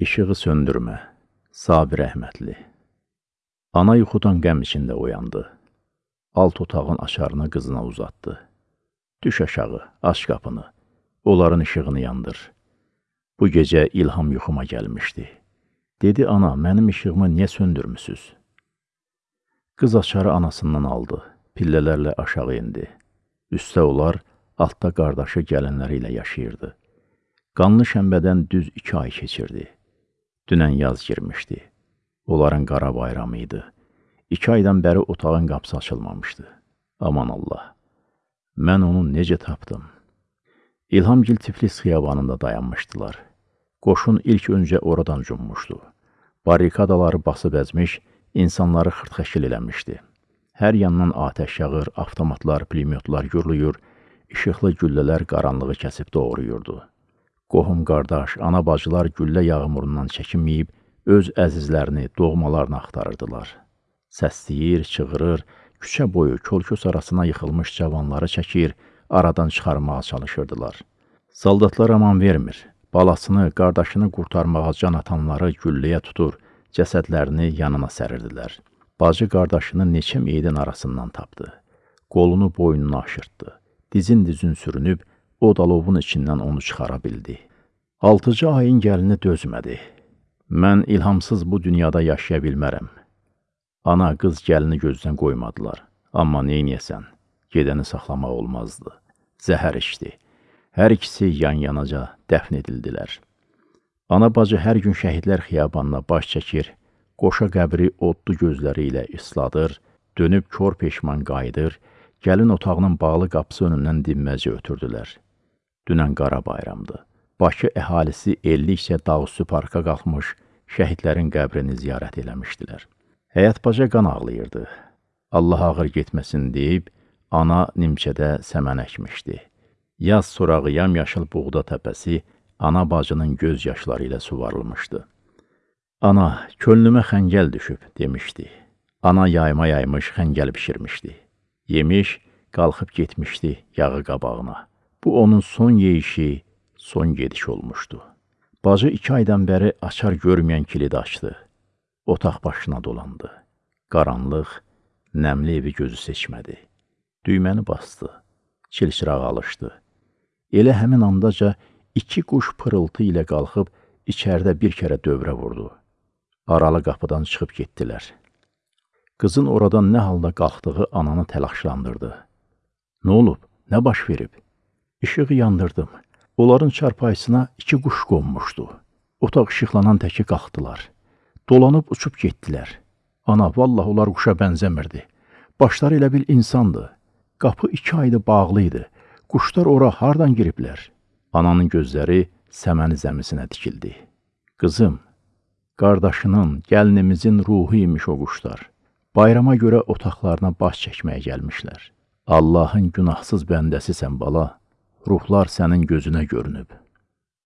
İşığı söndürmə. Sabir Əhmədli. Ana yuxudan qəm içində oyandı. Alt otağın açarını qızına uzatdı. Düş aşağı, aç qapını. Onların işığını yandır. Bu gecə ilham yuxuma gəlmişdi. Dedi ana, mənim işığımı niyə söndürmüsüz? Qız açarı anasından aldı. Pillələrlə aşağı indi. Üstə olar, altda qardaşı gəlinləri ilə yaşayırdı. Qanlı şənbədən düz iki ay keçirdi. Dünən yaz girmişdi. Onların qara bayramı idi. İki aydan bəri otağın qapısı açılmamışdı. Aman Allah! Mən onu necə tapdım? İlhamgil Tiflis xiyabanında dayanmışdılar. Qoşun ilk öncə oradan cummuşdu. Barikadaları basıb əzmiş, insanları xırtxəşil eləmişdi. Hər yandan atəş yağır, avtomatlar, pulemyotlar gürlüyür, işıqlı güllələr qaranlığı kəsib doğruyurdu. Qohum qardaş, ana bacılar güllə yağmurundan çəkinməyib, öz əzizlərini, doğmalarını axtarırdılar. Səsləyir, çığırır, küçə boyu kolkos arasına yıxılmış cavanları çəkir, aradan çıxarmağa çalışırdılar. Saldatlar aman vermir. Balasını, qardaşını qurtarmağa can atanları gülləyə tutur, cəsədlərini yanına sərirdilər. Bacı qardaşını neçə meydin arasından tapdı. Qolunu boynuna aşırtdı. Dizin-dizin sürünüb, o dalovun içindən onu çıxara bildi. Altıcı ayın gəlini dözmədi. Mən ilhamsız bu dünyada yaşaya bilmərəm. Ana, qız gəlini gözdən qoymadılar. Amma neyniyəsən, gedəni saxlamaq olmazdı. Zəhər içdi. Hər ikisi yan-yanaca dəfn edildilər. Ana bacı hər gün şəhidlər xiyabanına baş çəkir, qoşa qəbri odlu gözləri ilə isladır, dönüb kör peşman qayıdır, gəlin otağının bağlı qapısı önündən dinməci ötürdülər. Dünən qara bayramdı. Bakı əhalisi ellikcə dağüstü parka qalxmış, şəhidlərin qəbrini ziyarət eləmişdilər. Həyət baca qan ağlayırdı. Allah ağır getməsin deyib, ana nimçədə səmən əkmişdi. Yaz sorağı yamyaşıl buğda təpəsi ana bacının göz yaşları ilə suvarılmışdı. Ana, könlümə xəngəl düşüb, demişdi. Ana yayma yaymış xəngəl bişirmişdi. Yemiş, qalxıb getmişdi yağı qabağına. Bu onun son yeyişi, son gediş olmuşdu. Bacı iki aydan bəri açar görməyən kilidi açdı. Otaq başına dolandı. Qaranlıq, nəmli evi gözü seçmədi. Düyməni bastı. Çilçiraq alışdı. Elə həmin andaca iki quş pırıltı ilə qalxıb içəridə bir kərə dövrə vurdu. Aralı qapıdan çıxıb getdilər. Qızın oradan nə halda qalxdığı ananı təlaşlandırdı. Nə olub? Nə baş verib? İşığı yandırdım. Onların çarpayısına iki quş qonmuşdu. Otaq işıqlanan təki qalxdılar. Dolanıb uçub getdilər. Ana, vallah onlar quşa bənzəmirdi. Başları elə bil insandı. Qapı iki aydı bağlı idi. Quşlar ora hardan giriblər? Ananın gözləri səməni zəmisinə dikildi. Qızım, qardaşının, gəlinimizin ruhu imiş o quşlar. Bayrama görə otaqlarına baş çəkməyə gəlmişlər. Allahın günahsız bəndəsisən bala ruhlar sənin gözünə görünüb.